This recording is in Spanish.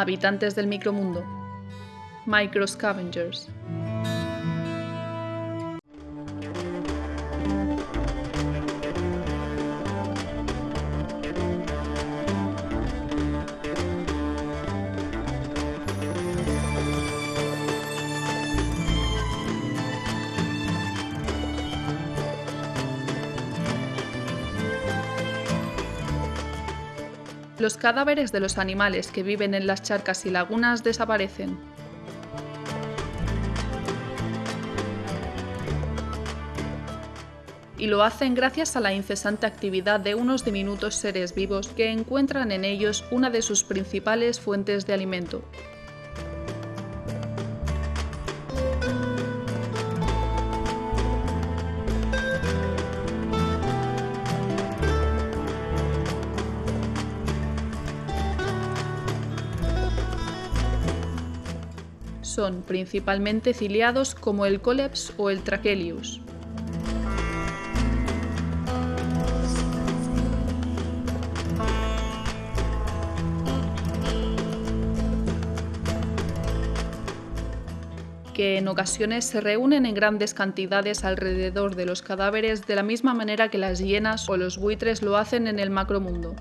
habitantes del micromundo, microscavengers. Los cadáveres de los animales que viven en las charcas y lagunas desaparecen. Y lo hacen gracias a la incesante actividad de unos diminutos seres vivos que encuentran en ellos una de sus principales fuentes de alimento, son principalmente ciliados como el Coleps o el Trachelius. que en ocasiones se reúnen en grandes cantidades alrededor de los cadáveres de la misma manera que las hienas o los buitres lo hacen en el macromundo.